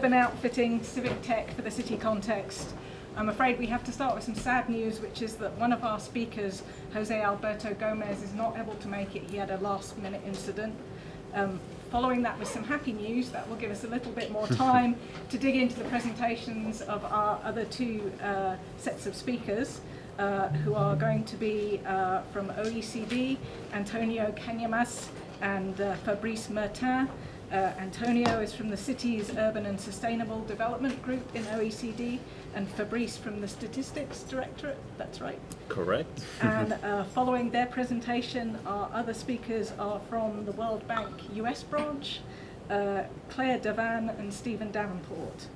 urban outfitting, civic tech for the city context. I'm afraid we have to start with some sad news, which is that one of our speakers, Jose Alberto Gomez, is not able to make it. He had a last minute incident. Um, following that with some happy news, that will give us a little bit more time to dig into the presentations of our other two uh, sets of speakers. Uh, who are going to be uh, from OECD, Antonio Cañamas and uh, Fabrice Murtin. Uh, Antonio is from the city's Urban and Sustainable Development Group in OECD, and Fabrice from the Statistics Directorate, that's right. Correct. And uh, following their presentation, our other speakers are from the World Bank US branch, uh, Claire Devan and Stephen Davenport.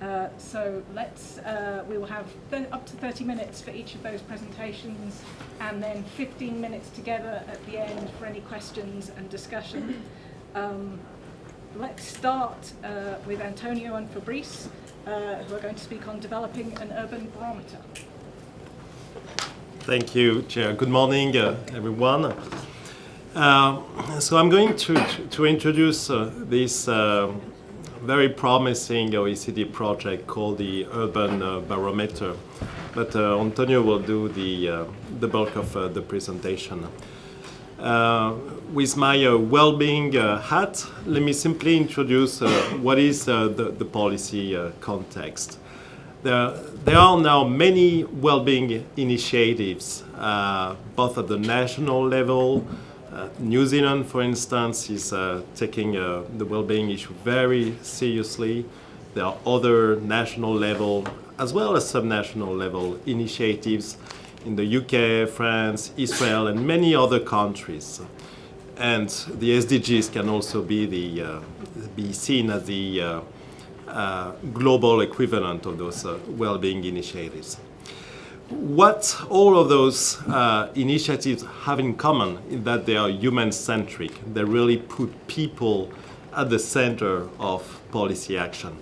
Uh, so let's, uh, we will have up to 30 minutes for each of those presentations and then 15 minutes together at the end for any questions and discussion. Um, let's start uh, with Antonio and Fabrice, uh, who are going to speak on developing an urban barometer. Thank you, Chair. Good morning, uh, everyone. Uh, so I'm going to, to, introduce uh, this uh, very promising OECD project called the Urban Barometer. But Antonio will do the, the bulk of the presentation. With my well-being hat, let me simply introduce what is the, the policy context. There, there, are now many well-being initiatives, uh, both at the national level. Uh, New Zealand, for instance, is uh, taking uh, the well-being issue very seriously. There are other national level, as well as subnational level initiatives in the UK, France, Israel, and many other countries. And the SDGs can also be, the, uh, be seen as the uh, uh, global equivalent of those uh, well-being initiatives. What all of those uh, initiatives have in common is that they are human-centric. They really put people at the center of policy action.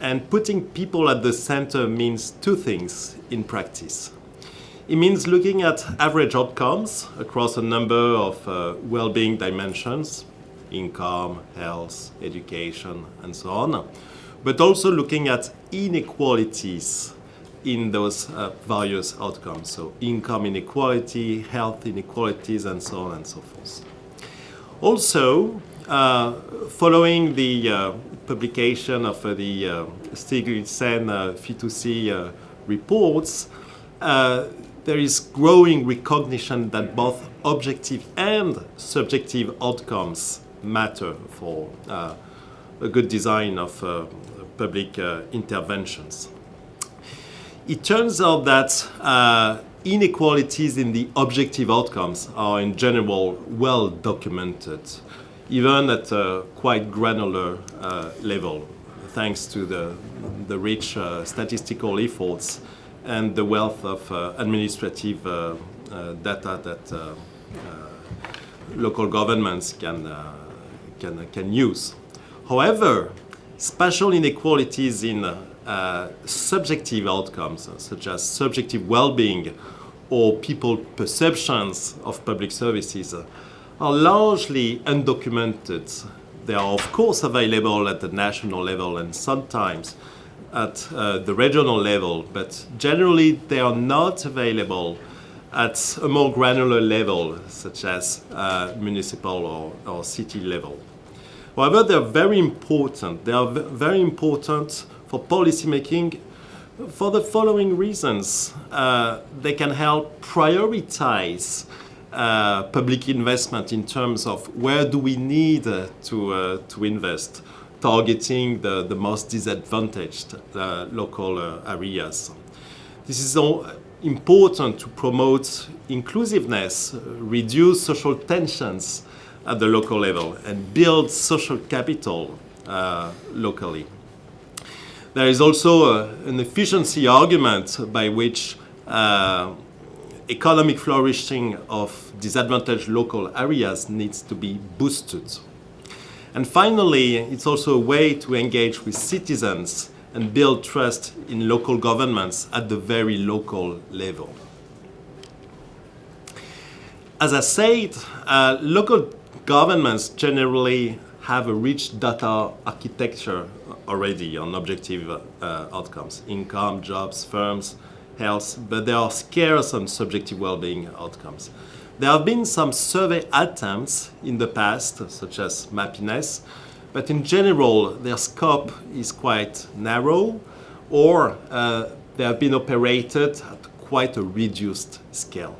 And putting people at the center means two things in practice. It means looking at average outcomes across a number of uh, well-being dimensions, income, health, education, and so on but also looking at inequalities in those uh, various outcomes. So income inequality, health inequalities, and so on and so forth. Also, uh, following the uh, publication of uh, the uh, Stiglitz uh, Fitoussi uh, reports, there is growing recognition that both objective and subjective outcomes matter for a good design of public uh, interventions. It turns out that uh, inequalities in the objective outcomes are in general well documented, even at a quite granular uh, level, thanks to the, the rich uh, statistical efforts and the wealth of uh, administrative uh, uh data that uh, uh, local governments can, can, can use. However, spatial inequalities in uh, subjective outcomes, such as subjective well-being or people perceptions of public services, are largely undocumented. They are of course available at the national level and sometimes at uh, the regional level, but generally they are not available at a more granular level, such as uh, municipal or, or city level. However, they're very important. They are very important for policymaking for the following reasons. Uh, they can help prioritize uh, public investment in terms of where do we need uh, to, uh, to invest, targeting the, the most disadvantaged uh, local uh, areas. This is important to promote inclusiveness, reduce social tensions, at the local level and build social capital uh, locally. There is also uh, an efficiency argument by which uh, economic flourishing of disadvantaged local areas needs to be boosted. And finally, it's also a way to engage with citizens and build trust in local governments at the very local level. As I said, uh, local governments generally have a rich data architecture already on objective uh, outcomes, income, jobs, firms, health, but they are scarce on subjective well-being outcomes. There have been some survey attempts in the past, such as Mappiness, but in general, their scope is quite narrow, or uh, they have been operated at quite a reduced scale.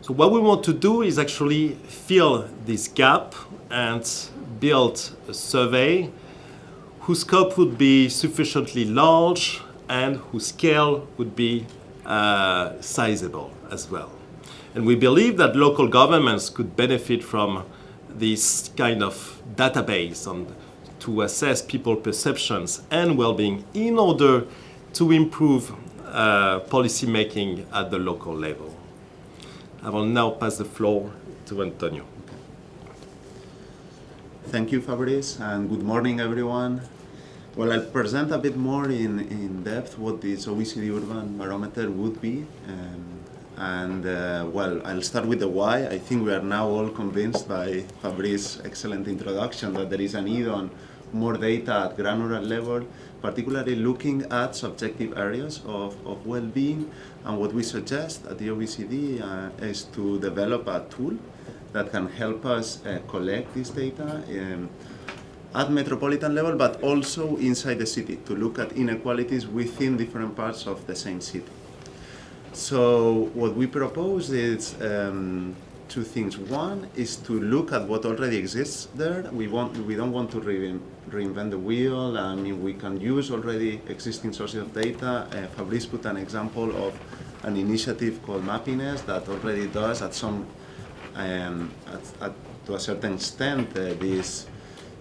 So what we want to do is actually fill this gap and build a survey whose scope would be sufficiently large and whose scale would be uh, sizable as well. And we believe that local governments could benefit from this kind of database on, to assess people perceptions and well-being in order to improve uh, at the local level. I will now pass the floor to Antonio. Thank you, Fabrice, and good morning, everyone. Well, I'll present a bit more in, in depth what this OECD Urban Barometer would be. Um, and, uh, well, I'll start with the why. I think we are now all convinced by Fabrice's excellent introduction that there is a need on more data at granular level, particularly looking at subjective areas of, of well-being. And what we suggest at the OECD uh, is to develop a tool that can help us uh, collect this data um, at metropolitan level, but also inside the city to look at inequalities within different parts of the same city. So what we propose is um, two things. One is to look at what already exists there. We want we don't want to re reinvent the wheel. I mean, we can use already existing sources of data. Uh, Fabrice put an example of an initiative called Mappiness that already does at some um, at, at, to a certain extent uh, this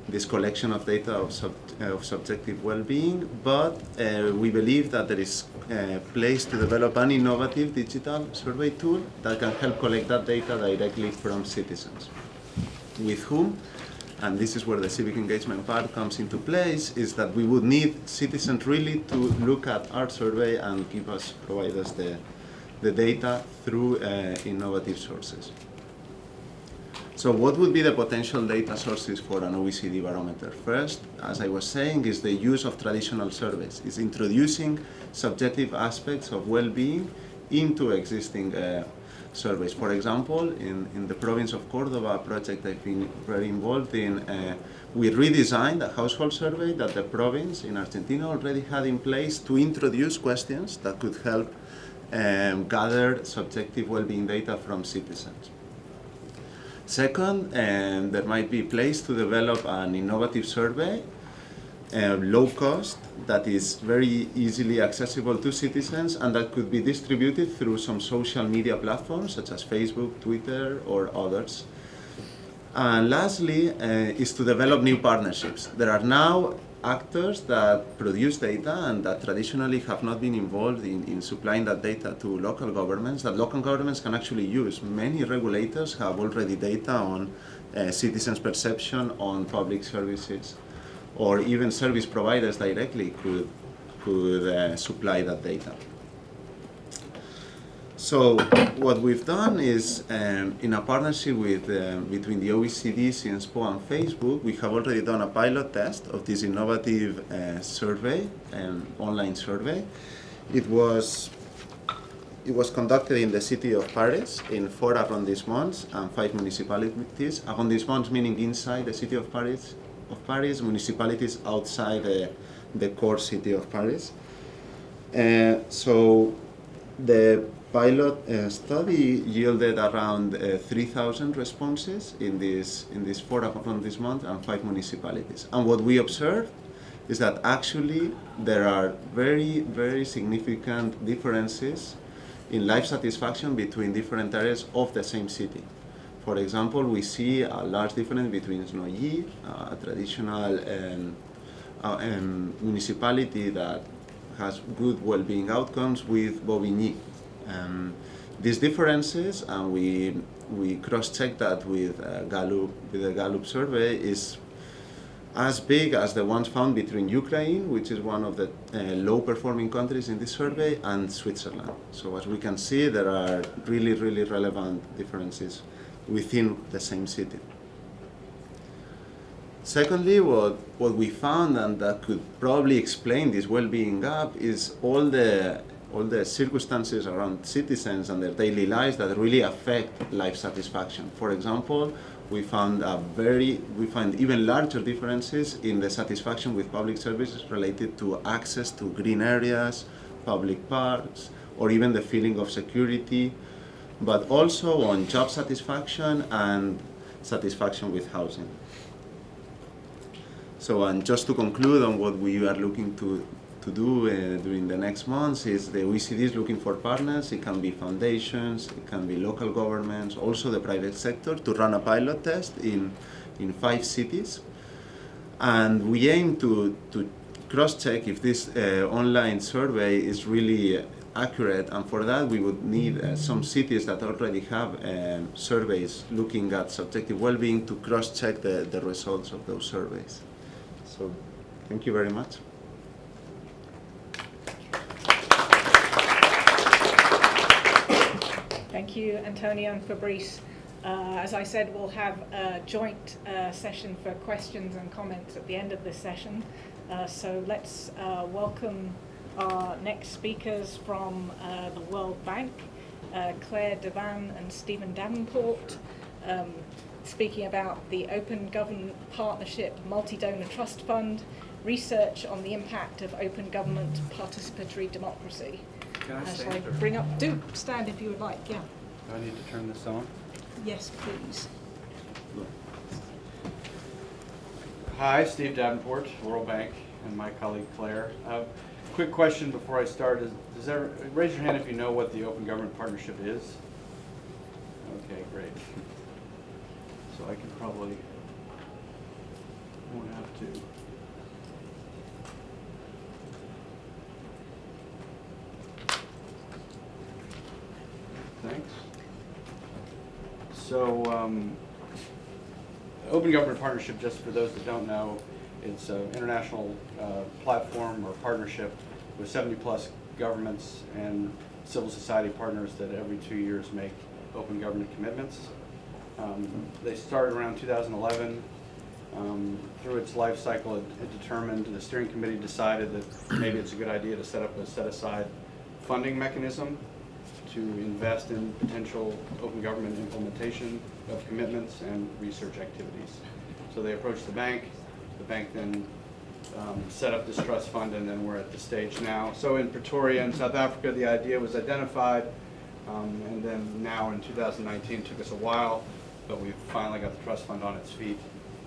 this collection of data of, sub, uh, of subjective well-being, but uh, we believe that there is a place to develop an innovative digital survey tool that can help collect that data directly from citizens. With whom, and this is where the civic engagement part comes into place, is that we would need citizens really to look at our survey and give us, provide us the, the data through uh, innovative sources. So what would be the potential data sources for an OECD barometer? First, as I was saying, is the use of traditional surveys. It's introducing subjective aspects of well-being into existing uh, surveys. For example, in, in the province of Cordoba, a project I've been very involved in, uh, we redesigned a household survey that the province in Argentina already had in place to introduce questions that could help um, gather subjective well-being data from citizens. Second, um, there might be place to develop an innovative survey, uh, low cost, that is very easily accessible to citizens and that could be distributed through some social media platforms such as Facebook, Twitter, or others. And lastly, uh, is to develop new partnerships. There are now actors that produce data and that traditionally have not been involved in, in supplying that data to local governments, that local governments can actually use. Many regulators have already data on uh, citizens' perception on public services, or even service providers directly could, could uh, supply that data. So what we've done is, um, in a partnership with, um, between the OECD, Sciences Po, and Facebook, we have already done a pilot test of this innovative uh, survey, um, online survey. It was, it was conducted in the city of Paris, in four arrondissements and five municipalities. Arrondissements meaning inside the city of Paris, of Paris, municipalities outside the, the core city of Paris. Uh, so the pilot uh, study yielded around uh, 3,000 responses in this in this four arrondissements and five municipalities. And what we observed is that actually there are very very significant differences in life satisfaction between different areas of the same city. For example, we see a large difference between uh, a traditional um, uh, um, municipality that has good well-being outcomes, with Bobigny, um, these differences, and we we cross-check that with uh, Gallup with the Gallup survey, is as big as the ones found between Ukraine, which is one of the uh, low-performing countries in this survey, and Switzerland. So as we can see, there are really, really relevant differences within the same city. Secondly, what, what we found and that could probably explain this well-being gap is all the all the circumstances around citizens and their daily lives that really affect life satisfaction. For example, we found a very we find even larger differences in the satisfaction with public services related to access to green areas, public parks, or even the feeling of security, but also on job satisfaction and satisfaction with housing. So, and just to conclude on what we are looking to, to do uh, during the next months is the OECD is looking for partners. It can be foundations, it can be local governments, also the private sector to run a pilot test in, in five cities. And we aim to, to cross-check if this uh, online survey is really accurate and for that we would need uh, some cities that already have um, surveys looking at subjective well-being to cross-check the, the results of those surveys. So thank you very much. Thank you, Antonio and Fabrice. Uh, as I said, we'll have a joint uh, session for questions and comments at the end of this session. Uh, so let's uh, welcome our next speakers from uh, the World Bank, uh, Claire Devan and Stephen Davenport, um, speaking about the Open Government Partnership Multi-Donor Trust Fund, research on the impact of open government participatory democracy. Can I stand or- bring up, do stand if you would like, yeah. Do I need to turn this on? Yes, please. Hi, Steve Davenport, World Bank, and my colleague Claire. Uh, Quick question before I start is, does ever, raise your hand if you know what the Open Government Partnership is? Okay, great. So I can probably, won't have to. Thanks. So, um, Open Government Partnership, just for those that don't know, it's an international uh, platform or partnership with 70-plus governments and civil society partners that every two years make open government commitments. Um, They started around 2011. Um, Through its life cycle, it it determined, the steering committee decided that maybe it's a good idea to set up a set-aside funding mechanism to invest in potential open government implementation of commitments and research activities. So they approached the bank, the bank then um, set up this trust fund, and then we're at the stage now. So in Pretoria in South Africa, the idea was identified, um, and then now in 2019, it took us a while, but we've finally got the trust fund on its feet,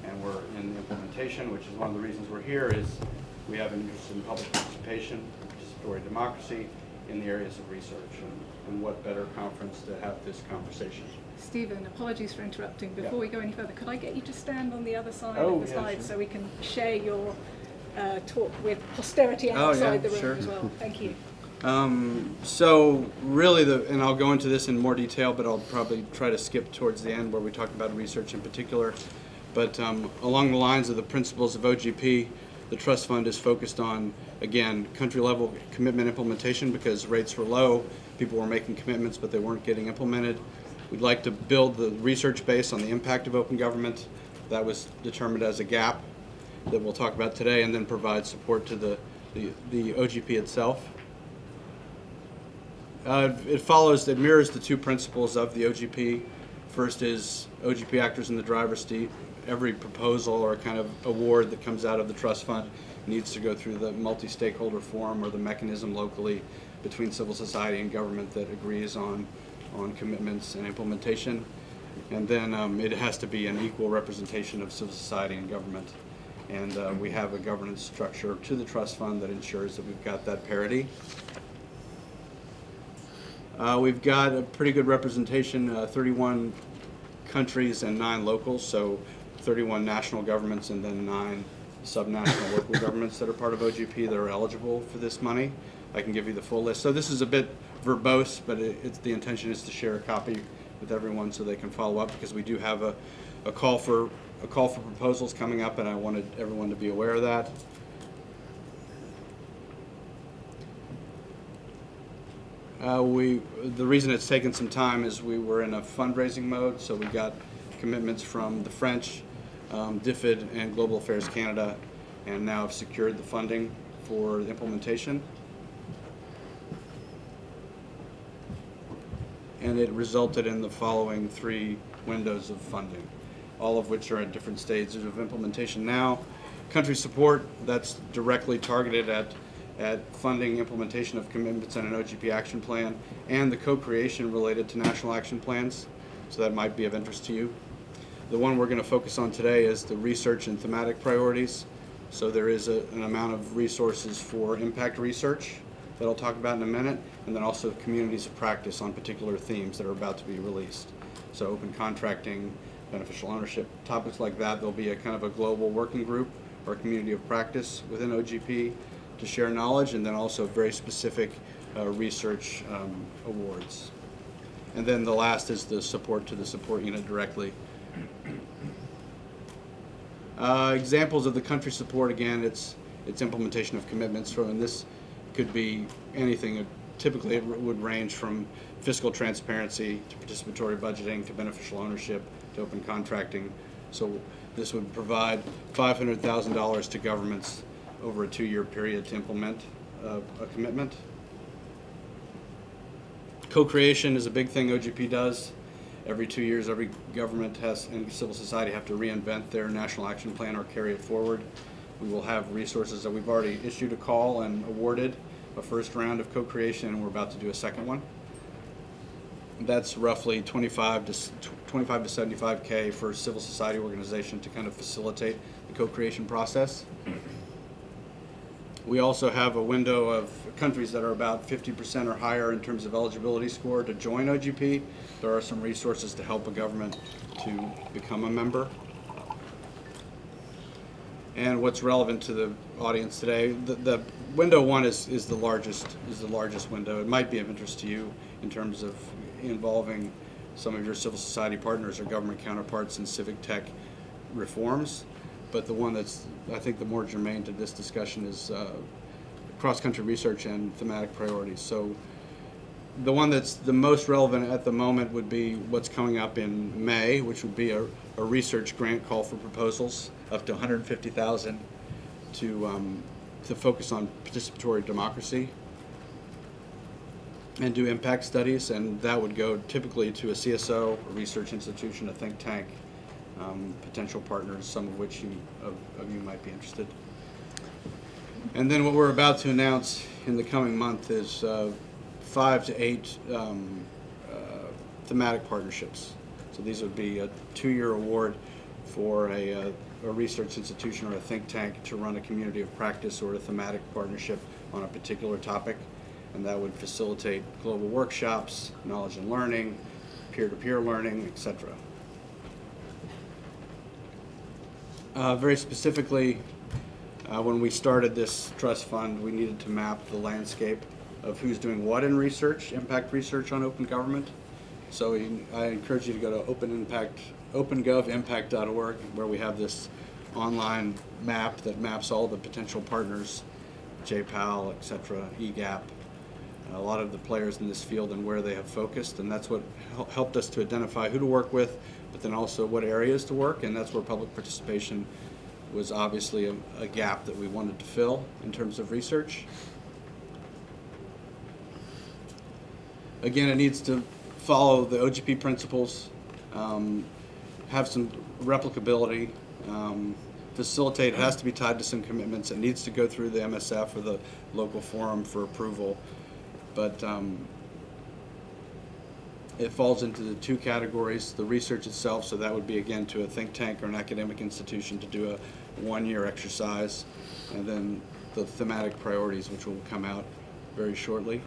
and we're in implementation, which is one of the reasons we're here, is we have an interest in public participation, participatory democracy in the areas of research, and, and what better conference to have this conversation. Stephen, apologies for interrupting. Yeah. Before we go any further, could I get you to stand on the other side Oh, of the yeah, slide sure. so we can share your uh, talk with posterity Oh, yeah, outside the room sure. as well? Thank you. Um, so really the, and I'll go into this in more detail, but I'll probably try to skip towards the end where we talk about research in particular. But um, along the lines of the principles of OGP, the trust fund is focused on, again, country level commitment implementation because rates were low, people were making commitments, but they weren't getting implemented. We'd like to build the research base on the impact of open government. That was determined as a gap that we'll talk about today, and then provide support to the, the, the OGP itself. Uh, It follows, it mirrors the two principles of the OGP. First is OGP actors in the driver's seat. Every proposal or kind of award that comes out of the trust fund needs to go through the multi-stakeholder forum or the mechanism locally between civil society and government that agrees on, on commitments and implementation. And then um, it has to be an equal representation of civil society and government. And uh, we have a governance structure to the trust fund that ensures that we've got that parity. Uh, we've got a pretty good representation, uh, 31 countries and nine locals, so 31 national governments and then nine subnational local governments that are part of OGP that are eligible for this money. I can give you the full list. So this is a bit verbose, but it, it's, the intention is to share a copy with everyone so they can follow up because we do have a, a call for a call for proposals coming up, and I wanted everyone to be aware of that. Uh, we, the reason it's taken some time is we were in a fundraising mode, so we got commitments from the French, um, DFID and Global Affairs Canada, and now have secured the funding for the implementation. And it resulted in the following three windows of funding, all of which are at different stages of implementation now. Country support, that's directly targeted at, at funding implementation of commitments in an OGP action plan, and the co-creation related to national action plans, so that might be of interest to you. The one we're going to focus on today is the research and thematic priorities. So there is a, an amount of resources for impact research that I'll talk about in a minute, and then also communities of practice on particular themes that are about to be released. So open contracting, beneficial ownership, topics like that. There'll be a kind of a global working group or community of practice within OGP to share knowledge, and then also very specific uh, research um, awards. And then the last is the support to the support unit directly. Uh, examples of the country support, again, it's, it's implementation of commitments, so, and this could be anything. Typically, it would range from fiscal transparency to participatory budgeting to beneficial ownership to open contracting. So this would provide $500,000 to governments over a two-year period to implement uh, a commitment. Co-creation is a big thing OGP does. Every two years, every government has and civil society have to reinvent their national action plan or carry it forward. We will have resources that we've already issued a call and awarded a first round of co-creation, and we're about to do a second one. That's roughly 25 to 25 to 75k for civil society organization to kind of facilitate the co-creation process. We also have a window of countries that are about 50% or higher in terms of eligibility score to join OGP. There are some resources to help a government to become a member. And what's relevant to the audience today, the, the window one is, is the largest is the largest window. It might be of interest to you in terms of involving some of your civil society partners or government counterparts in civic tech reforms. But the one that's, I think, the more germane to this discussion is uh, cross-country research and thematic priorities. So the one that's the most relevant at the moment would be what's coming up in May, which would be a, a research grant call for proposals up to 150,000 to um, to focus on participatory democracy and do impact studies, and that would go typically to a CSO, a research institution, a think tank, um, potential partners, some of which you, of, of you might be interested. And then what we're about to announce in the coming month is uh, five to eight um, uh, thematic partnerships. So these would be a two-year award for a, uh, a research institution or a think tank to run a community of practice or a thematic partnership on a particular topic. And that would facilitate global workshops, knowledge and learning, peer-to-peer learning, etc. Uh, very specifically, uh, when we started this trust fund, we needed to map the landscape of who's doing what in research, impact research on open government. So you- I encourage you to go to open impact, opengovimpact.org, where we have this online map that maps all the potential partners, JPAL, et cetera, E EGAP, a lot of the players in this field and where they have focused, and that's what helped us to identify who to work with, but then also what areas to work, and that's where public participation was obviously a, a gap that we wanted to fill in terms of research. Again, it needs to follow the OGP principles, um, have some replicability, um, facilitate, it has to be tied to some commitments, it needs to go through the MSF or the local forum for approval. But um, it falls into the two categories, the research itself, so that would be again to a think tank or an academic institution to do a one-year exercise, and then the thematic priorities, which will come out very shortly.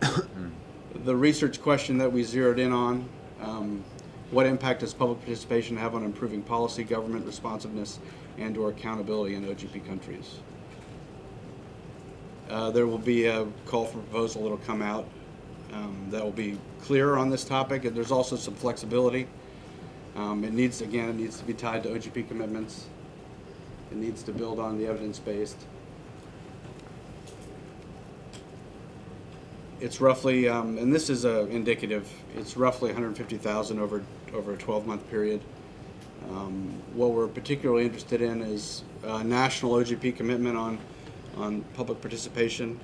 The research question that we zeroed in on, um, what impact does public participation have on improving policy, government responsiveness, and/or accountability in OGP countries? Uh, there will be a call for proposal that'll come out um, that will be clearer on this topic, and there's also some flexibility. Um, it needs, again, it needs to be tied to OGP commitments. It needs to build on the evidence-based. It's roughly, um, and this is a indicative, it's roughly 150,000 over, over a 12-month period. Um, what we're particularly interested in is uh, national OGP commitment on, on public participation,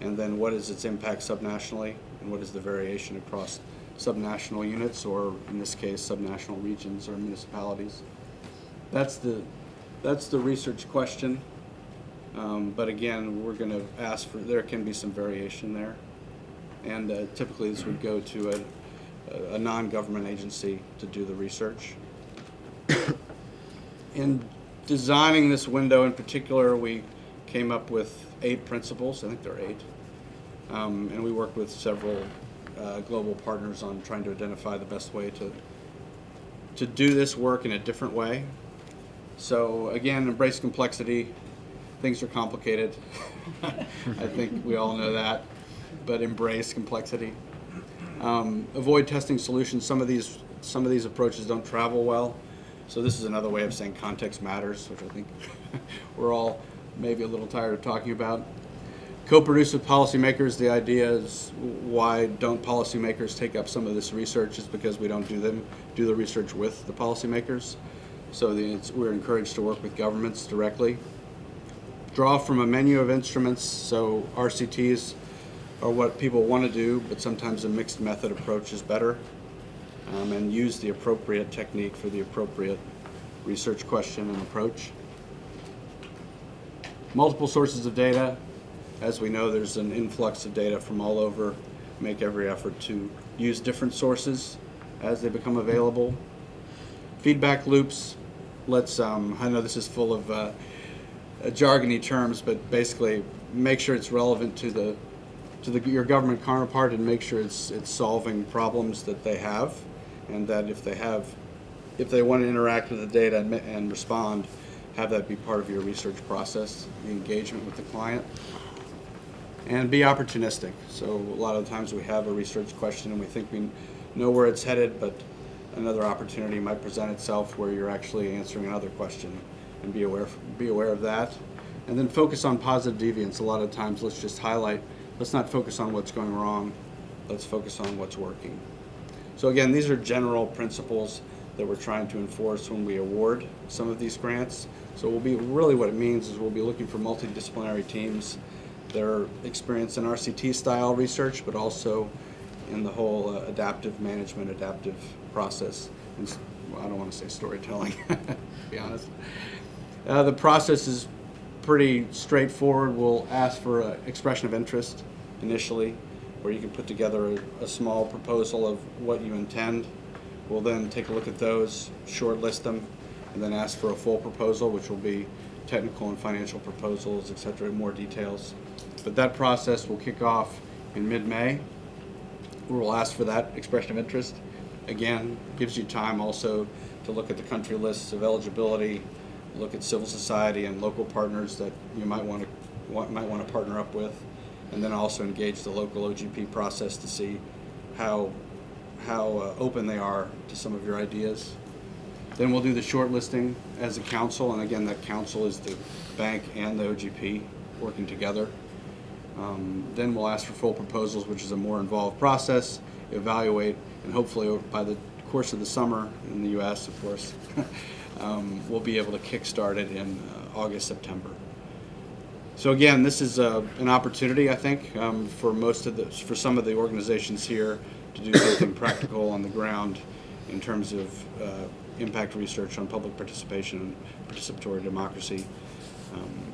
and then what is its impact subnationally, and what is the variation across subnational units, or in this case, subnational regions or municipalities. That's the, that's the research question. Um, but again, we're going to ask for, there can be some variation there. And uh, typically, this would go to a, a non-government agency to do the research. In designing this window in particular, we came up with eight principles. I think there are eight. Um, and we worked with several uh, global partners on trying to identify the best way to, to do this work in a different way. So again, embrace complexity. Things are complicated. I think we all know that, but embrace complexity. Um, avoid testing solutions. Some of these some of these approaches don't travel well. So this is another way of saying context matters, which I think we're all maybe a little tired of talking about. Co-produce with policymakers. The idea is why don't policymakers take up some of this research is because we don't do them do the research with the policymakers. So the, we're encouraged to work with governments directly. Draw from a menu of instruments. So RCTs are what people want to do, but sometimes a mixed method approach is better. Um, and use the appropriate technique for the appropriate research question and approach. Multiple sources of data. As we know, there's an influx of data from all over. Make every effort to use different sources as they become available. Feedback loops. Let's, um, I know this is full of uh, jargony terms, but basically make sure it's relevant to the to the, your government counterpart and make sure it's it's solving problems that they have, and that if they have, if they want to interact with the data and, and respond, have that be part of your research process, the engagement with the client, and be opportunistic. So a lot of times we have a research question and we think we know where it's headed, but another opportunity might present itself where you're actually answering another question, and be aware be aware of that, and then focus on positive deviance. A lot of times, let's just highlight let's not focus on what's going wrong, let's focus on what's working. So again, these are general principles that we're trying to enforce when we award some of these grants. So we'll be, really what it means is we'll be looking for multidisciplinary teams that experience in RCT style research, but also in the whole uh, adaptive management, adaptive process. And, well, I don't want to say storytelling, to be honest. Uh, the process is pretty straightforward. We'll ask for an expression of interest initially, where you can put together a, a small proposal of what you intend. We'll then take a look at those, shortlist them, and then ask for a full proposal, which will be technical and financial proposals, et cetera, more details. But that process will kick off in mid-May. We'll ask for that expression of interest. Again, gives you time also to look at the country lists of eligibility, look at civil society and local partners that you might want to want, might want to partner up with, and then also engage the local OGP process to see how how uh, open they are to some of your ideas. Then we'll do the shortlisting as a council, and again, that council is the bank and the OGP working together. Um, then we'll ask for full proposals, which is a more involved process, evaluate, and hopefully by the course of the summer in the U.S., of course, um, we'll be able to kickstart it in uh, August, September. So again, this is uh, an opportunity, I think, um, for most of the, for some of the organizations here to do something practical on the ground in terms of uh, impact research on public participation and participatory democracy. Um,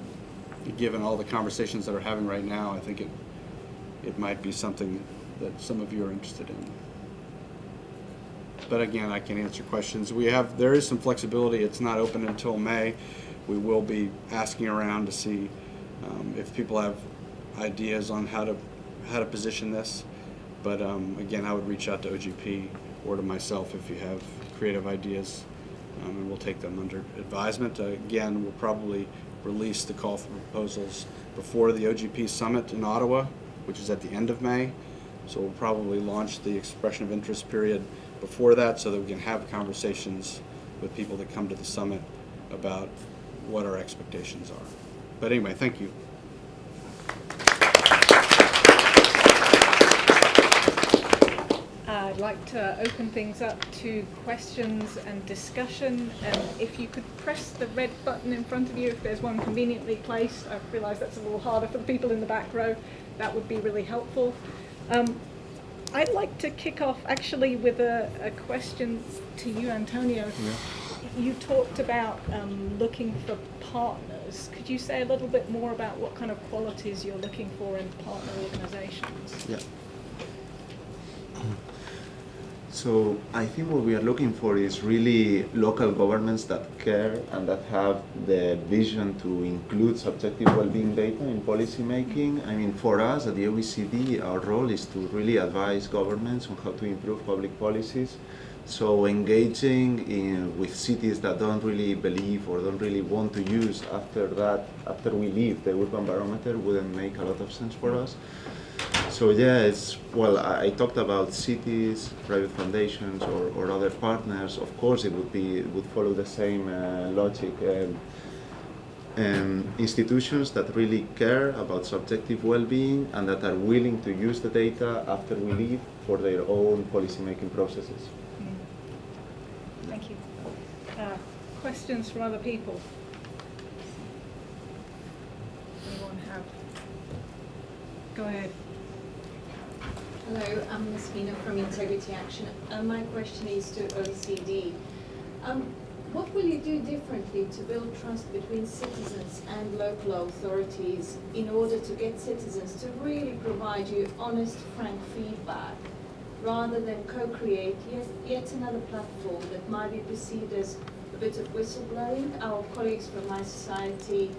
given all the conversations that are having right now, I think it it might be something that some of you are interested in. But again, I can answer questions. We have there is some flexibility. It's not open until May. We will be asking around to see um, if people have ideas on how to how to position this. But um, again, I would reach out to OGP or to myself if you have creative ideas, um, and we'll take them under advisement. Uh, again, we'll probably release the call for proposals before the OGP summit in Ottawa, which is at the end of May. So we'll probably launch the expression of interest period before that so that we can have conversations with people that come to the summit about what our expectations are. But anyway, thank you. Uh, I'd like to open things up to questions and discussion. And if you could press the red button in front of you, if there's one conveniently placed, I realise that's a little harder for the people in the back row, that would be really helpful. Um, I'd like to kick off actually with a, a question to you, Antonio. You talked about um, looking for partners. Could you say a little bit more about what kind of qualities you're looking for in partner organizations? Yeah. So I think what we are looking for is really local governments that care and that have the vision to include subjective well-being data in policy making. I mean, for us at the OECD, our role is to really advise governments on how to improve public policies. So engaging in, with cities that don't really believe or don't really want to use after that, after we leave the urban barometer wouldn't make a lot of sense for us. So yeah, it's well. I, talked about cities, private foundations, or, or other partners. Of course, it would be it would follow the same uh, logic. Um, um, institutions that really care about subjective well-being and that are willing to use the data after we leave for their own policy-making processes. Thank you. Uh, questions from other people? Anyone have? Go ahead. Hello, I'm Yasmina from Integrity Action. Uh, my question is to OECD. Um, what will you do differently to build trust between citizens and local authorities in order to get citizens to really provide you honest, frank feedback rather than co-create yet, yet another platform that might be perceived as a bit of whistleblowing? Our colleagues from mySociety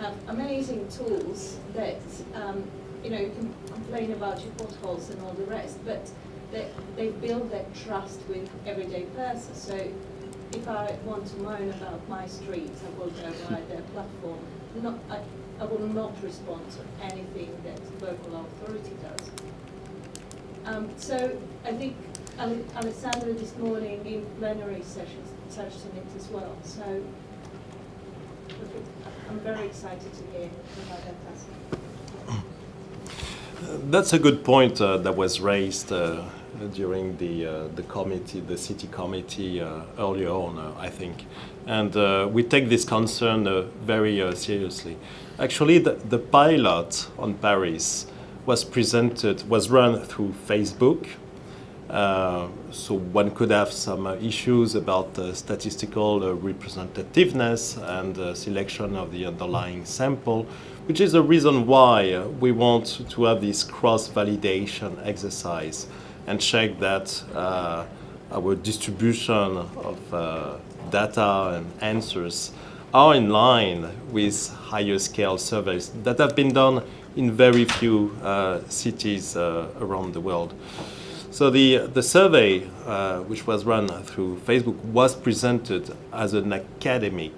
have amazing tools that um, you know, you can complain about your potholes and all the rest, but they, they build that trust with everyday person. So if I want to moan about my streets, I will go via their platform. Not, I, I will not respond to anything that local authority does. Um, so I think Ale- Alessandra this morning in plenary sessions touched on it as well. So I'm very excited to hear about that task. That's a good point uh, that was raised uh, during the uh, the committee, the city committee uh, earlier on, uh, I think, and uh, we take this concern very seriously. Actually, the, the pilot on Paris was presented, was run through Facebook. So one could have some issues about statistical representativeness and selection of the underlying sample, which is the reason why we want to have this cross-validation exercise and check that uh, our distribution of uh, data and answers are in line with higher scale surveys that have been done in very few uh, cities uh, around the world. So the, the survey, uh, which was run through Facebook, was presented as an academic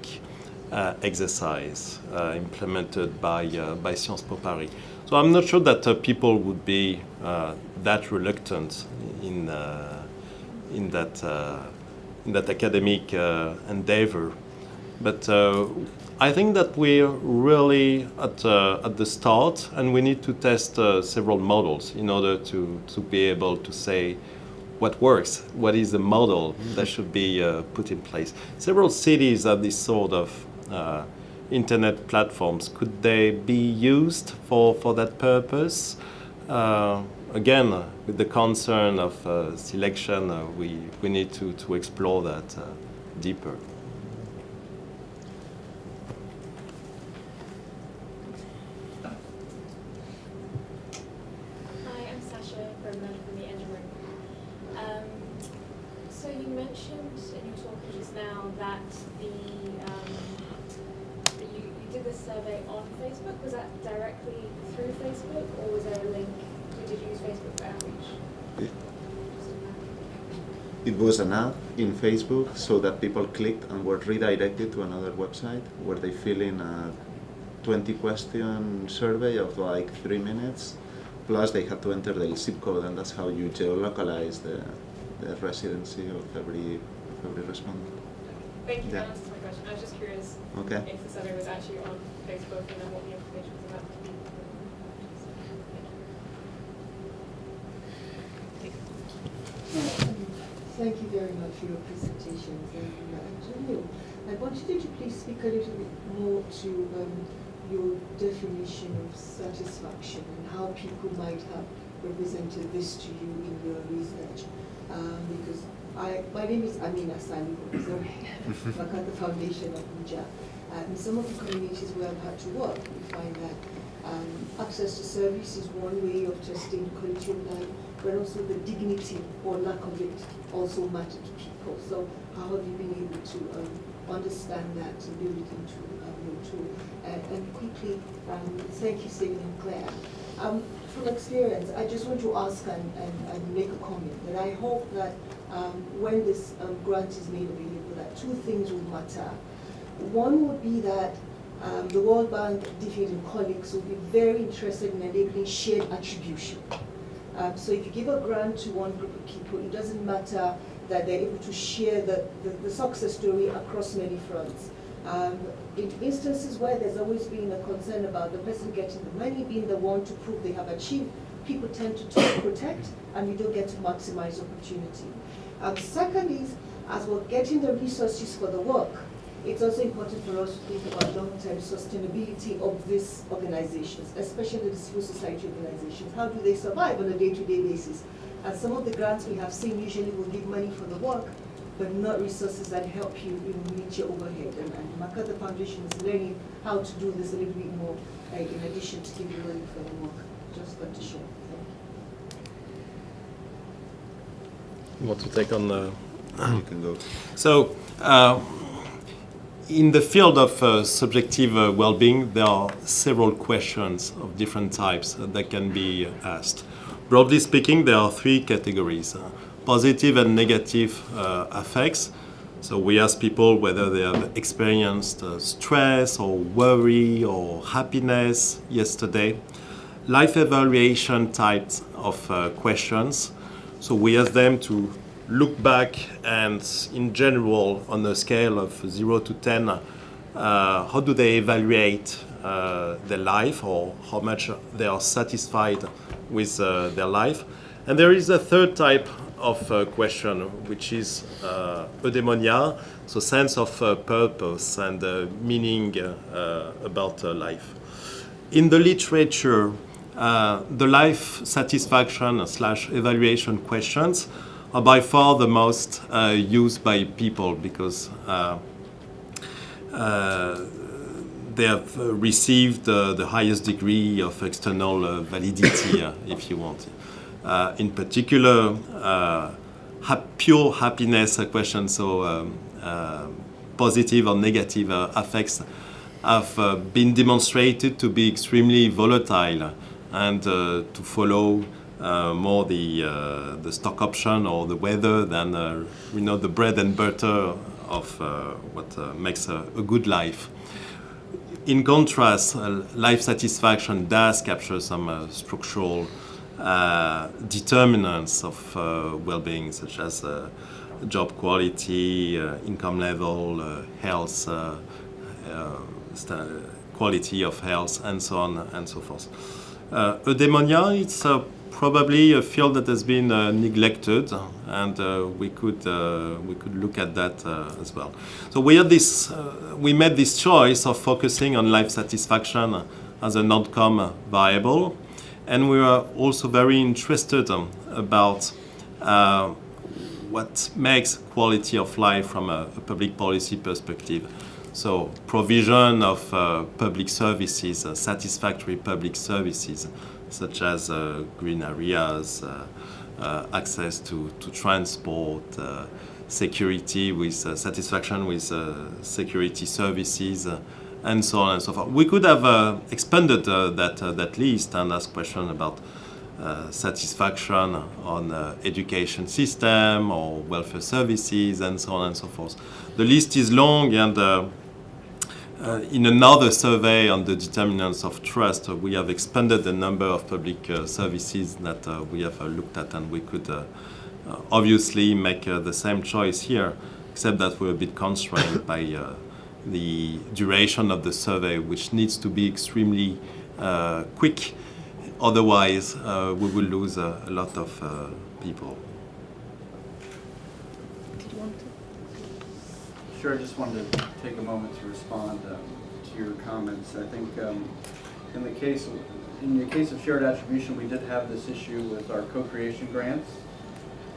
exercise uh, implemented by, uh, by Sciences Po Paris. So I'm not sure that uh, people would be uh, that reluctant in, uh, in, that, uh, in that academic uh, endeavor. But uh, I think that we're really at, uh, at the start and we need to test uh, several models in order to, to be able to say what works, what is the model that should be uh, put in place. Several cities have this sort of uh, internet platforms. Could they be used for, for that purpose? Uh, again, uh, with the concern of uh, selection, uh, we, we need to, to explore that uh, deeper. Hi, I'm Sasha Bergman from the Engine Room. Um, so you mentioned in your talk just now that the, um, that you, you did this survey on Facebook. Was that directly through Facebook or was there a link? Did you use Facebook for outreach? It- Just in that. It was an ad in Facebook so that people clicked and were redirected to another website where they fill in a 20 question survey of like three minutes. Plus, they had to enter the zip code, and that's how you geolocalize the, the residency of every, of every respondent. Thank you for Yeah. answering my question. I was just curious Okay. if the survey was actually on Facebook and then what the information was about. Thank you. Thank you very much for your presentation, Antonio, I wanted you to please speak a little bit more to um, your definition of satisfaction and how people might have represented this to you in your research. Um, because I, my name is Amina Salihu, sorry, the Foundation of Abuja. Uh, in some of the communities where I've had to work, we find that um, access to service is one way of testing quality of life, but also the dignity or lack of it also matter to people. So how have you been able to um, understand that and build it into um, your tool? And, and quickly, um, thank you, Stephen and Claire. Um, from experience, I just want to ask and, and, and make a comment that I hope that um, when this um, grant is made available, that two things will matter. One would be that um, the World Bank, DFID colleagues will be very interested in enabling shared attribution. Um, so if you give a grant to one group of people, it doesn't matter that they're able to share the, the, the success story across many fronts. Um, in instances where there's always been a concern about the person getting the money being the one to prove they have achieved, people tend to talk, protect, and you don't get to maximize opportunity. Um, second is, as we're getting the resources for the work, it's also important for us to think about long-term sustainability of these organizations, especially the civil society organizations. How do they survive on a day-to-day basis? And some of the grants we have seen usually will give money for the work, but not resources that help you, you know, meet your overhead. And, and MacArthur Foundation is learning how to do this a little bit more uh, in addition to giving money for the work. Just got to share. Thank you. You want to take on the... You can go. So, uh, in the field of uh, subjective uh, well-being, there are several questions of different types that can be asked. Broadly speaking, there are three categories. uh, positive and negative uh, affects. So we ask people whether they have experienced uh, stress or worry or happiness yesterday. Life evaluation types of uh, questions. So we ask them to look back and in general on a scale of 0 to 10 uh, how do they evaluate uh, their life or how much they are satisfied with uh, their life? And there is a third type of uh, question which is uh, eudaimonia so sense of uh, purpose and meaning about life. In the literature the life satisfaction slash evaluation questions are by far the most uh, used by people because uh, uh, they have received the highest degree of external uh, validity, uh, if you want. Uh, in particular, hap- pure happiness uh, questions, so um, positive or negative affects, have been demonstrated to be extremely volatile and to follow uh, more the uh, the stock option or the weather than uh, you know the bread and butter of uh, what uh, makes a, a good life. In contrast, life satisfaction does capture some structural determinants of well-being, such as job quality, income level, health, quality of health, and so on and so forth. Uh, eudaimonia, it's uh, probably a field that has been uh, neglected, and uh, we could uh, we could look at that uh, as well. So we had this, uh, we made this choice of focusing on life satisfaction as an outcome variable, and we were also very interested um, about uh, what makes quality of life from a, a public policy perspective. So provision of public services, satisfactory public services, such as uh, green areas, uh, uh, access to, to transport, security with satisfaction with security services, and so on and so forth. We could have uh, expanded uh, that, uh, that list and asked questions about satisfaction on education system or welfare services and so on and so forth. The list is long and uh, in another survey on the determinants of trust, uh, we have expanded the number of public uh, services that uh, we have uh, looked at and we could uh, obviously make the same choice here, except that we're a bit constrained by the duration of the survey, which needs to be extremely quick. Otherwise, we will lose a lot of people. Did you want to? Sure, I just wanted to take a moment to respond um, to your comments. I think um, in the case, of- in the case of shared attribution, we did have this issue with our co-creation grants.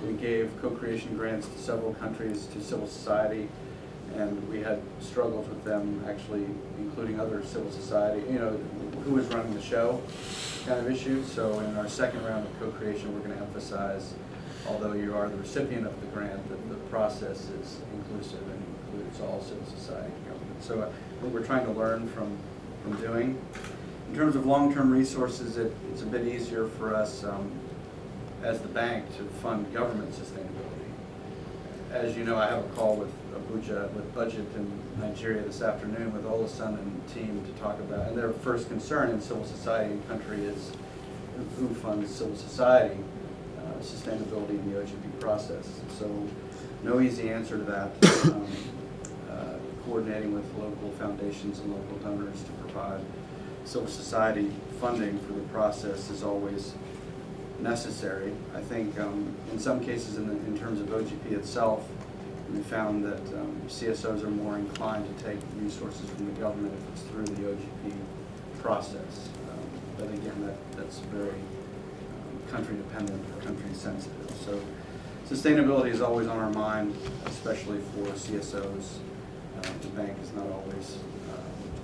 We gave co-creation grants to several countries, to civil society, and we had struggles with them actually including other civil society, you know, who was running the show kind of issue. So in our second round of co-creation, we're going to emphasize, although you are the recipient of the grant, that the process is inclusive and includes all civil society government. So I think we're trying to learn from, from doing. In terms of long-term resources, it, it's a bit easier for us um, as the bank to fund government sustainability. As you know, I have a call with Abuja, with BudgIT in Nigeria this afternoon with Oluseun and team to talk about, and their first concern in civil society and country is who funds civil society uh, sustainability in the OGP process. So no easy answer to that. Um, uh, Coordinating with local foundations and local donors to provide civil society funding for the process is always necessary. I think um, in some cases, in, the, in terms of OGP itself, we found that um, CSOs are more inclined to take resources from the government if it's through the OGP process. Um, but again, that, that's very um, country dependent or country sensitive. So sustainability is always on our mind, especially for CSOs. Uh, the bank is not always uh,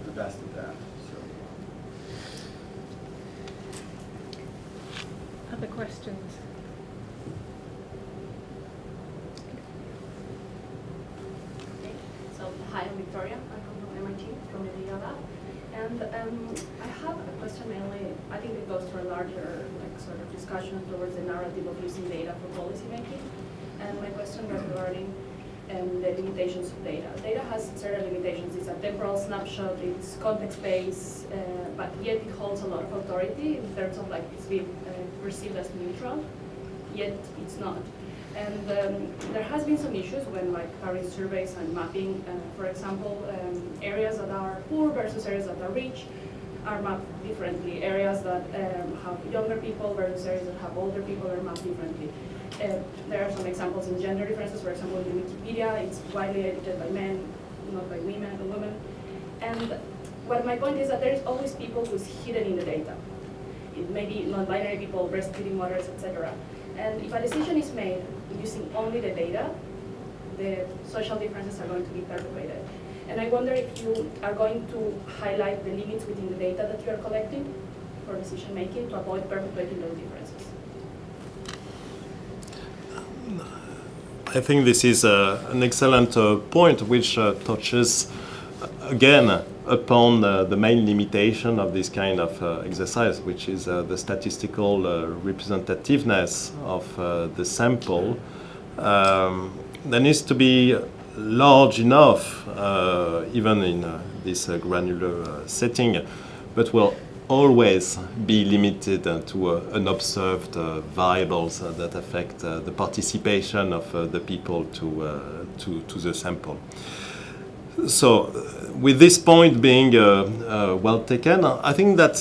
the best at that. So. Other questions? So, hi, I'm Victoria. I come from MIT, from the Media Lab. And um, I have a question mainly, I think it goes to a larger like, sort of discussion towards the narrative of using data for policy making. And my question was regarding um, the limitations of data. Data has certain limitations. It's a temporal snapshot, it's context-based, uh, but yet it holds a lot of authority in terms of like it's being uh, perceived as neutral, yet it's not. And um, there has been some issues when like carrying surveys and mapping, uh, for example, um, areas that are poor versus areas that are rich are mapped differently. Areas that um, have younger people versus areas that have older people are mapped differently. Uh, there are some examples in gender differences. For example, in Wikipedia, it's widely edited by men, not by women and women. And what my point is that there is always people who's hidden in the data. It may be non-binary people, breastfeeding mothers, etc. And if a decision is made using only the data, the social differences are going to be perpetuated. And I wonder if you are going to highlight the limits within the data that you are collecting for decision making to avoid perpetuating those differences. I think this is uh, an excellent uh, point which uh, touches uh, again upon the main limitation of this kind of uh, exercise, which is the statistical representativeness of the sample. Um, there needs to be large enough, even in this granular setting, but will always be limited to uh, unobserved uh, variables uh, that affect uh, the participation of uh, the people to, uh, to, to the sample. So, with this point being well taken, I think that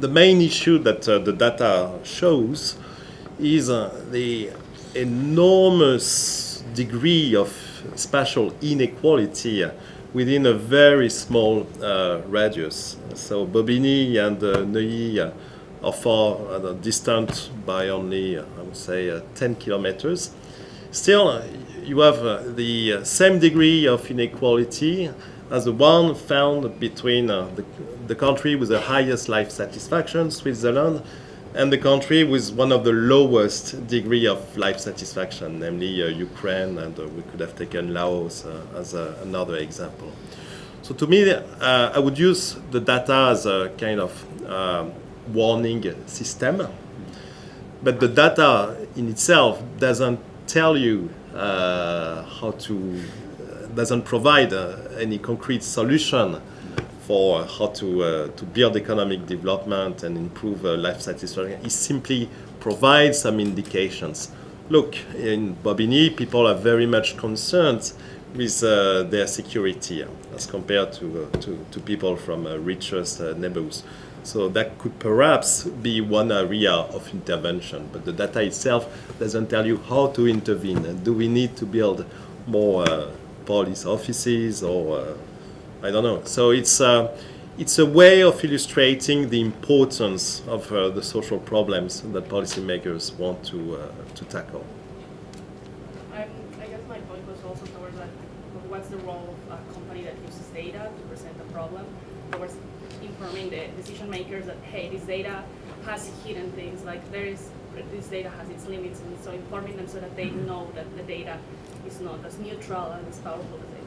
the main issue that the data shows is the enormous degree of spatial inequality within a very small uh, radius. So Bobigny and uh, Neuilly are far uh, distant by only, I would say, uh, 10 kilometers. Still, you have the same degree of inequality as the one found between the, the country with the highest life satisfaction, Switzerland, and the country with one of the lowest degree of life satisfaction, namely uh, Ukraine, and uh, we could have taken Laos uh, as uh, another example. So to me, uh, I would use the data as a kind of warning system, but the data in itself doesn't tell you how to, doesn't provide any concrete solution for how to, uh, to build economic development and improve uh, life satisfaction. It simply provides some indications. Look, in Bobigny, people are very much concerned with uh, their security as compared to, to, to people from richest uh, neighborhoods. So that could perhaps be one area of intervention, but the data itself doesn't tell you how to intervene. Do we need to build more uh, police offices or uh, I don't know. So it's uh, it's a way of illustrating the importance of uh, the social problems that policymakers want to uh, to tackle. Um, I guess my point was also towards that, what's the role of a company that uses data to present a problem, towards informing the decision makers that, hey, this data has hidden things, like there is, this data has its limits, and so informing them so that they know that the data is not as neutral and as powerful as they.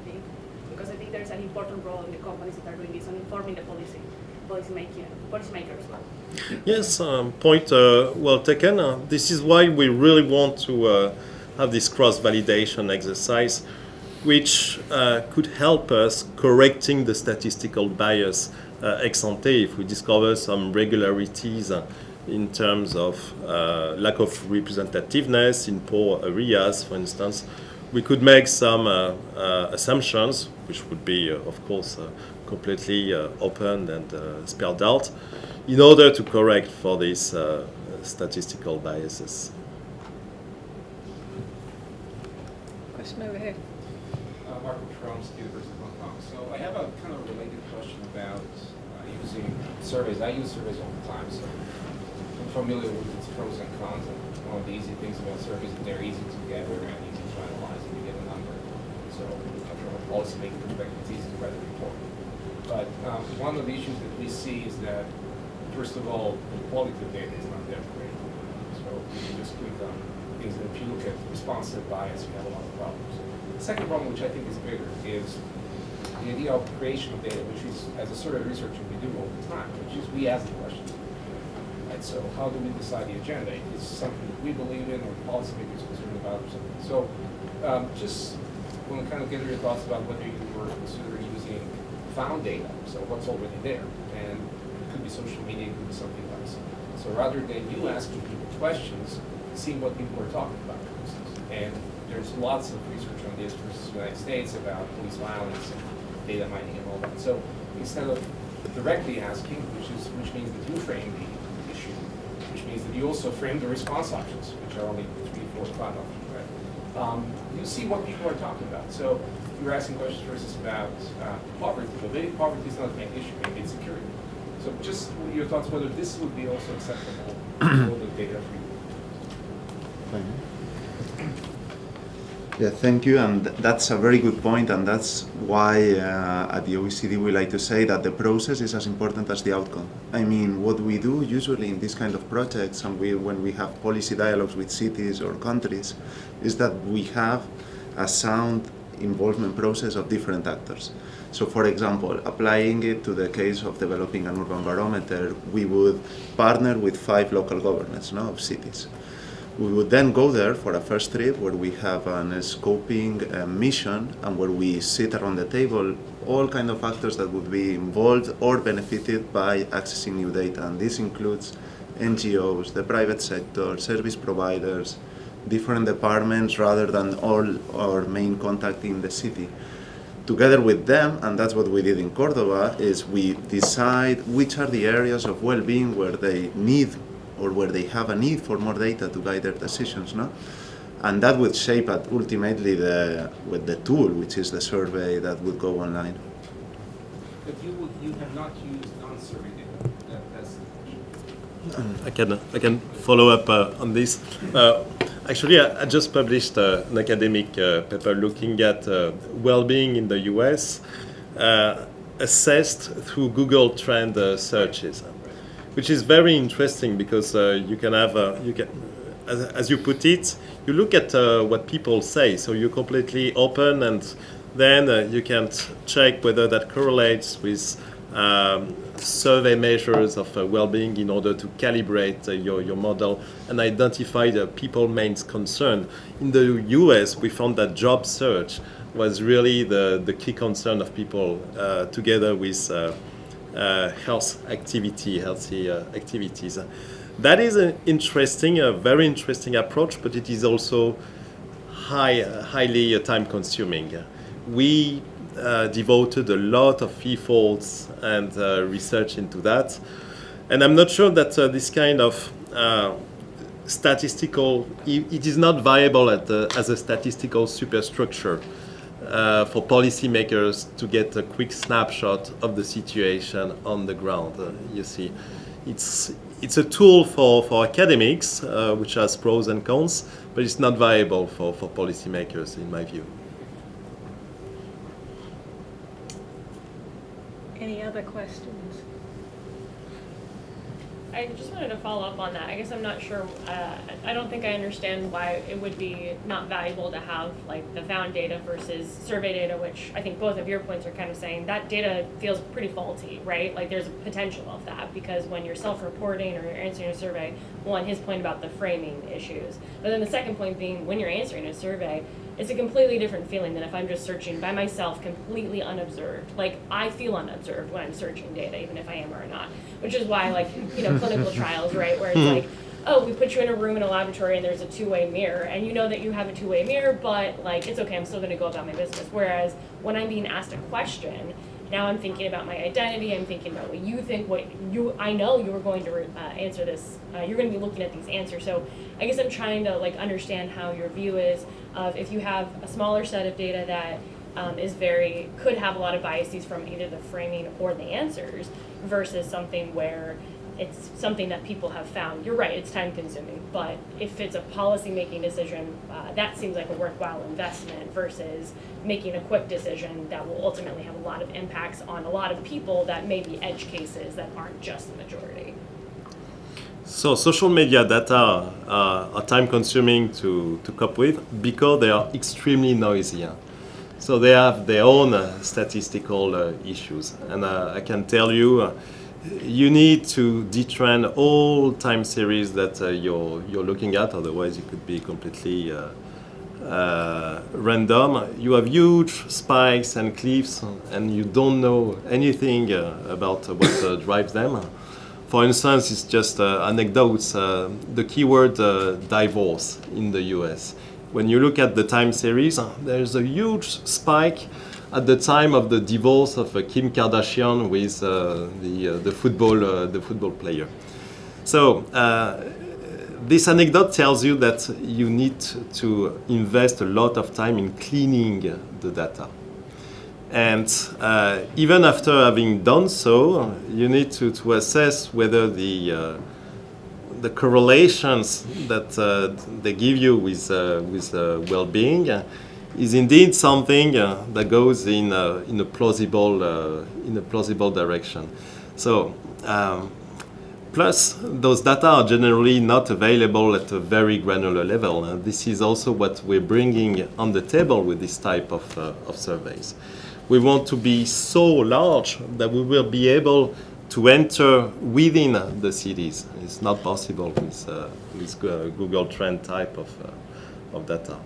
Because I think there's an important role in the companies that are doing this on informing the policy, policy making, policy makers as well. Yes, um, point uh, well taken. Uh, this is why we really want to uh, have this cross-validation exercise, which uh, could help us correcting the statistical bias uh, ex ante if we discover some regularities uh, in terms of lack of representativeness in poor areas, for instance. We could make some uh, uh, assumptions, which would be, uh, of course, uh, completely uh, open and uh, spelled out, in order to correct for these uh, statistical biases. Question over here. Uh, Marco Tromsky, University of Hong Kong. So I have a kind of related question about uh, using surveys. I use surveys all the time, so I'm familiar with its pros and cons. And one of the easy things about surveys is they're easy to gather and easy to analyze and you get a number. So uh, from a policymaking perspective, it's easy to write a report. But um, one of the issues that we see is that, first of all, the quality of data is not that great. So you can just click on things, and if you look at responsive bias, you have a lot of problems. The second problem, which I think is bigger, is the idea of creation of data, which is, as a sort of researcher we do all the time, which is we ask the questions. Right, so how do we decide the agenda? Is something that we believe in or policymakers concerned about or something? So um, just want to kind of get your thoughts about whether you were considering using found data, so what's already there. And it could be social media, it could be something else. So rather than you asking people questions, seeing what people are talking about. And there's lots of research on this versus the United States about police violence and data mining and all that. So instead of directly asking, which is which means that you frame the issue, which means that you also frame the response options, which are only three, four, five options? Um, you see what people are talking about. So you're asking questions, for instance, about uh, poverty. Well, maybe poverty is not the main issue, maybe it's security. So just your thoughts whether this would be also acceptable, to all the data for you. Yeah, thank you, and th- that's a very good point, and that's why uh, at the OECD we like to say that the process is as important as the outcome. I mean, what we do usually in this kind of projects, and we, when we have policy dialogues with cities or countries, is that we have a sound involvement process of different actors. So, for example, applying it to the case of developing an urban barometer, we would partner with five local governments no, of cities. We would then go there for a first trip where we have an scoping uh, mission and where we sit around the table all kind of actors that would be involved or benefited by accessing new data. And this includes NGOs, the private sector, service providers, different departments rather than all our main contact in the city. Together with them, and that's what we did in Cordoba, is we decide which are the areas of well-being where they need or where they have a need for more data to guide their decisions, no? And that would shape at ultimately the with the tool, which is the survey that would go online. But you would, you have not used non-survey data. That, that's I can I can follow up uh, on this. Uh, actually, I, I just published uh, an academic uh, paper looking at uh, well-being in the U.S. uh, assessed through Google Trend uh, searches, which is very interesting because uh, you can have uh, you can. As, as you put it, you look at uh, what people say, so you're completely open, and then uh, you can check whether that correlates with um, survey measures of uh, well-being in order to calibrate your, your model and identify the people main concern. In the US, we found that job search was really the, the key concern of people together with health activity, healthy uh, activities. That is an interesting, a very interesting approach, but it is also high, highly uh, time consuming. We uh, devoted a lot of efforts and uh, research into that. And I'm not sure that uh, this kind of uh, statistical, it is not viable at the, as a statistical superstructure uh, for policymakers to get a quick snapshot of the situation on the ground. Uh, you see, it's it's a tool for, for academics, uh, which has pros and cons, but it's not viable for, for policymakers, in my view. Any other questions? I just wanted to follow up on that. I guess I'm not sure, uh, I don't think I understand why it would be not valuable to have like the found data versus survey data, which I think both of your points are kind of saying that data feels pretty faulty, right? Like there's a potential of that because when you're self-reporting or you're answering a survey, one, his point about the framing issues. But then the second point being when you're answering a survey, it's a completely different feeling than if I'm just searching by myself, completely unobserved. Like I feel unobserved when I'm searching data, even if I am or not. Which is why, like you know, clinical trials, right, where it's like, oh, we put you in a room in a laboratory and there's a two-way mirror, and you know that you have a two-way mirror, but like it's okay, I'm still going to go about my business. Whereas when I'm being asked a question, now I'm thinking about my identity. I'm thinking about what you think. What you, I know you are going to uh, answer this. Uh, you're going to be looking at these answers. So I guess I'm trying to like understand how your view is of if you have a smaller set of data that um, is very could have a lot of biases from either the framing or the answers versus something where it's something that people have found. You're right, it's time consuming, but if it's a policy making decision, uh, that seems like a worthwhile investment versus making a quick decision that will ultimately have a lot of impacts on a lot of people that may be edge cases that aren't just the majority. So social media data uh, are time consuming to, to cope with because they are extremely noisy. So they have their own uh, statistical uh, issues. And uh, I can tell you, uh, you need to detrend all time series that uh, you're, you're looking at, otherwise it could be completely random. You have huge spikes and cliffs, and you don't know anything about what drives them. For instance, it's just uh, anecdotes. Uh, the keyword uh, divorce in the US. When you look at the time series, there's a huge spike at the time of the divorce of uh, Kim Kardashian with uh, the, uh, the, football, the football player. So, this anecdote tells you that you need to invest a lot of time in cleaning the data. And uh, even after having done so, you need to, to assess whether the, uh, the correlations that uh, they give you with, uh, with uh, well-being is indeed something uh, that goes in, in, a plausible, in a plausible direction. So, um, Plus, those data are generally not available at a very granular level. And this is also what we're bringing on the table with this type of, of surveys. We want to be so large that we will be able to enter within the cities. It's not possible with, uh, with Google Trend type of, uh, of data.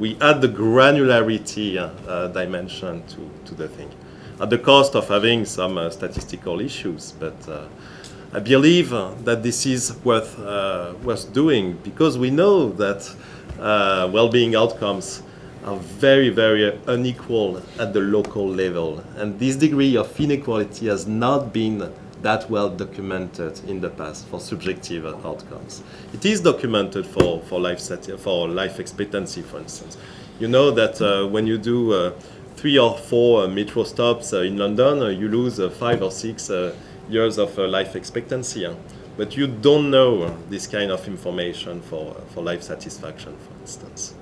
We add the granularity uh, uh, dimension to, to the thing, at the cost of having some uh, statistical issues, but uh, I believe that this is worth, worth doing because we know that well-being outcomes are very, very unequal at the local level. And this degree of inequality has not been that well documented in the past for subjective outcomes. It is documented for, for, life, for life expectancy, for instance. You know that uh, when you do uh, three or four uh, metro stops uh, in London, uh, you lose uh, five or six years of life expectancy. But you don't know this kind of information for, for life satisfaction, for instance.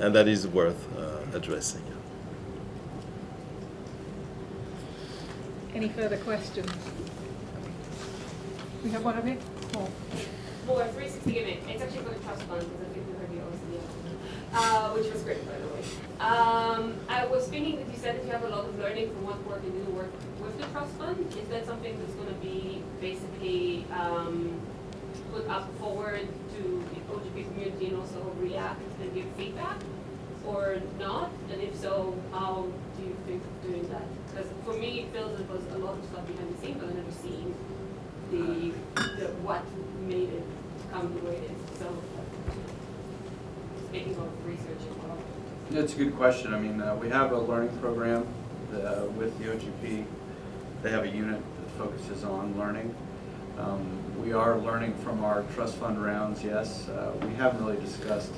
And that is worth uh, addressing. Any further questions? We have one of you? Paul. For 360 Giving, it's actually for the trust fund, because I think we heard the OECD, uh, which was great, by the way. Um, I was thinking that you said that you have a lot of learning from what work you do to work with the trust fund. Is that something that's gonna be basically, um, put up forward to the community and also react and give feedback? Or not? And if so, how do you think of doing that? Because for me, it feels it was a lot of stuff behind the scenes, but I've never seen the, the what made it come the way it is. So, making a of research as well. That's a good question. I mean, uh, we have a learning program uh, with the OGP. They have a unit that focuses on learning. Um, We are learning from our trust fund rounds, yes. Uh, We haven't really discussed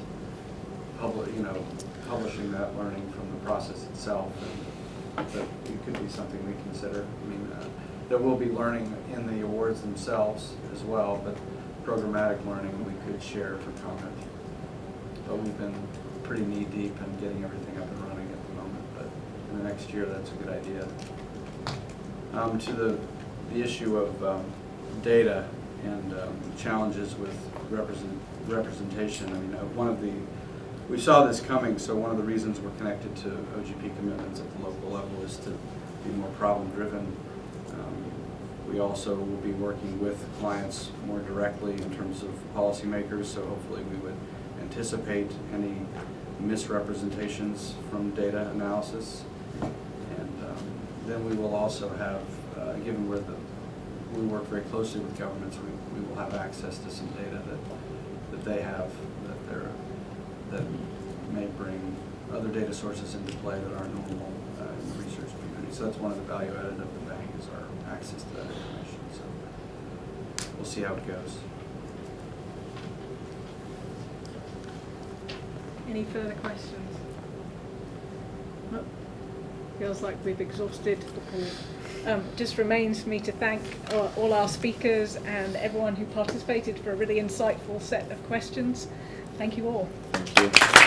public, you know, publishing that learning from the process itself. and it could be something we consider. I mean, uh, there will be learning in the awards themselves as well, but programmatic learning we could share for comment. But we've been pretty knee-deep in getting everything up and running at the moment, but in the next year, that's a good idea. Um, to the, the issue of, um, data and, um, challenges with represent, representation, I mean, uh, one of the, we saw this coming, so one of the reasons we're connected to OGP commitments at the local level is to be more problem-driven. Um, We also will be working with clients more directly in terms of policymakers, so hopefully we would anticipate any misrepresentations from data analysis. And um, then we will also have, uh, given where the, we work very closely with governments, we, we will have access to some data that, that they have, that they're, that may bring other data sources into play that aren't normal uh, in the research community. So that's one of the value added of the bank is our access to that information. So we'll see how it goes. Any further questions? No. Feels like we've exhausted the pool. Um, just remains for me to thank all, all our speakers and everyone who participated for a really insightful set of questions. Thank you all. Thank you.